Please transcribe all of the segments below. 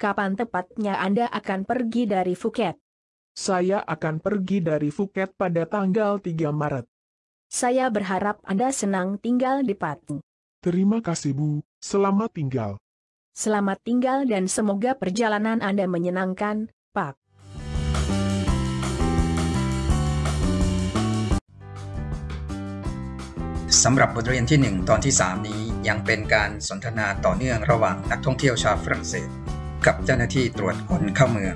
kapan tepatnya Anda akan pergi dari Phuket? Saya akan pergi dari Phuket pada tanggal 3 Maret. Saya berharap Anda senang tinggal di Pateng. Terima kasih Bu, selamat tinggal. Selamat tinggal dan semoga perjalanan Anda menyenangkan, Pak. สำหรับบทเรียนที่ 1 ตอนที่ 3 นี้ยังเป็นการสนทนาต่อเนื่องระหว่างนักท่องเที่ยวชาวฝรั่งเศส กับเจ้าหน้าที่ตรวจคนเข้าเมือง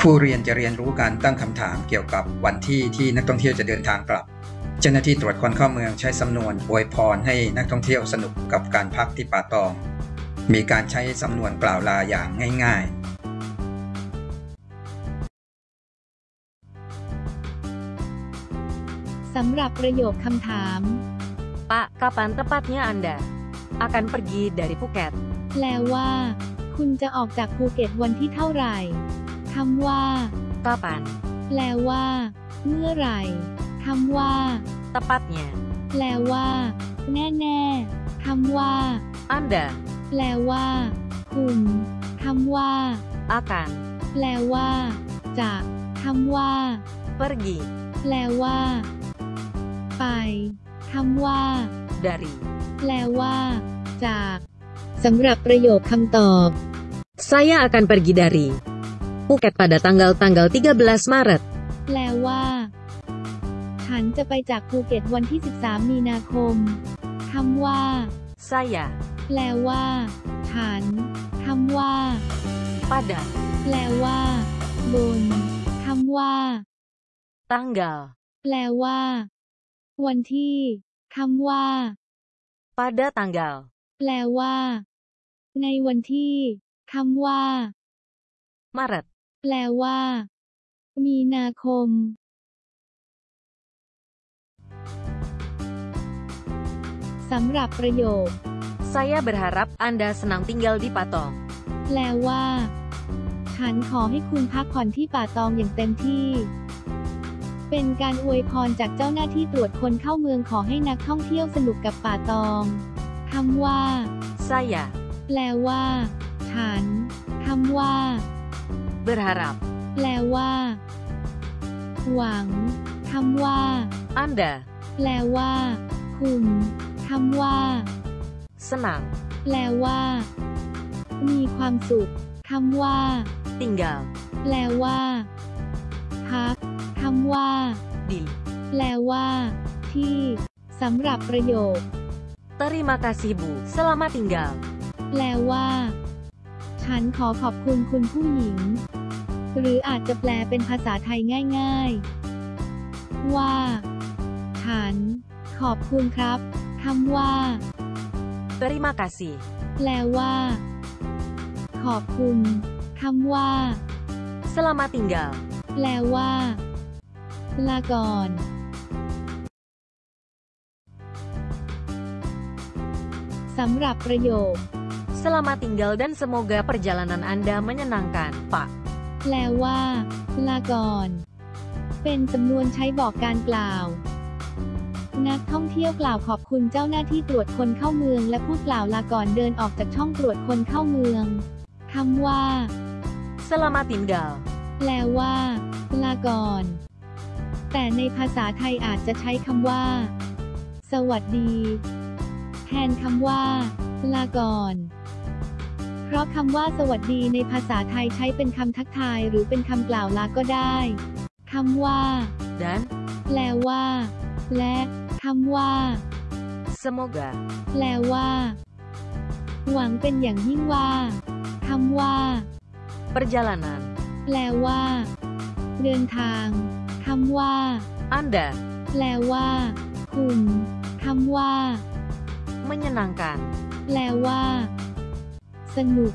ผู้เรียนจะเรียนรู้การตั้งคำถามเกี่ยวกับวันที่ที่นักท่องเที่ยวจะเดินทางกลับ เจ้าหน้าที่ตรวจคนเข้าเมืองใช้สำนวนอวยพรให้นักท่องเที่ยวสนุกกับการพักที่ป่าตอง มีการใช้สำนวนกล่าวลาอย่างง่ายๆสำหรับประโยคคำถาม Pak, kapan tepatnya Anda akan pergi dari Phuket? แปลว่า คุณจะออกจากภูเก็ตวันที่เท่าไหร่คำว่า Kapan? แปลว่า เมื่อไหร่คำว่า Tepatnya. แปลว่า แน่ๆคำว่า Anda แปลว่า คุณคำว่า akan แปลว่า จะคำว่า pergi แปลว่า ไปคำว่า dari แปลว่า จากสำหรับประโยคคำตอบ Saya akan pergi dari Phuket pada tanggal-tanggal 13 Maret. แปลว่า ฉันจะไปจากภูเก็ตวันที่ 13 มีนาคม คำว่า Saya แปลว่า ฉัน คำว่า pada แปลว่า บน คำว่า tanggal แปลว่า วันที่ คำว่า pada tanggal แปลว่า ในวันที่ คำว่า Maret แปลว่า มีนาคม สำหรับประโยค Saya berharap Anda senang tinggal di Patong. แปลว่า ฉันขอให้คุณพักผ่อนที่ป่าตองอย่างเต็มที่ เป็นการอวยพรจากเจ้าหน้าที่ตรวจคนเข้าเมืองขอให้นักท่องเที่ยวสนุกกับป่าตองคำว่า Saya แปลว่า ฉันคำว่า berharap แปลว่า หวังคำว่า Anda แปลว่า คุณคำว่า senang แปลว่า มีความสุขคำว่า tinggal แปลว่าพักคำว่า di แปลว่า ที่สำหรับประโยค Terima kasih Bu, selamat tinggal. แปลว่า ฉันขอขอบคุณคุณผู้หญิง หรืออาจจะแปลเป็นภาษาไทยง่าย ๆ ว่า ฉัน ขอบคุณครับคำว่า Terima kasih. แปลว่า ขอบคุณคำว่า Selamat tinggal. แปลว่า ลาก่อนสำหรับประโยค Selamat tinggal dan semoga perjalanan Anda menyenangkan, Pak. แปลว่า ลาก่อน เป็นสำนวนใช้บอกการกล่าว นักท่องเที่ยวกล่าวขอบคุณเจ้าหน้าที่ตรวจคนเข้าเมือง และพูดกล่าวลาก่อนเดินออกจากช่องตรวจคนเข้าเมืองคำว่า Selamat tinggal. แปลว่า ลาก่อน แต่ในภาษาไทยอาจจะใช้คำว่า สวัสดี แทนคำว่า ลาก่อน เพราะคำว่าสวัสดีในภาษาไทยใช้เป็นคำทักทายหรือเป็นคำกล่าวลาก็ได้คำว่า Dan แปลว่า และคำว่า semoga แปลว่า หวังเป็นอย่างยิ่งว่าคำว่า perjalanan แปลว่า เดินทางคำว่า Anda แปลว่า คุณคำว่า menyenangkan. แปลว่า สนุก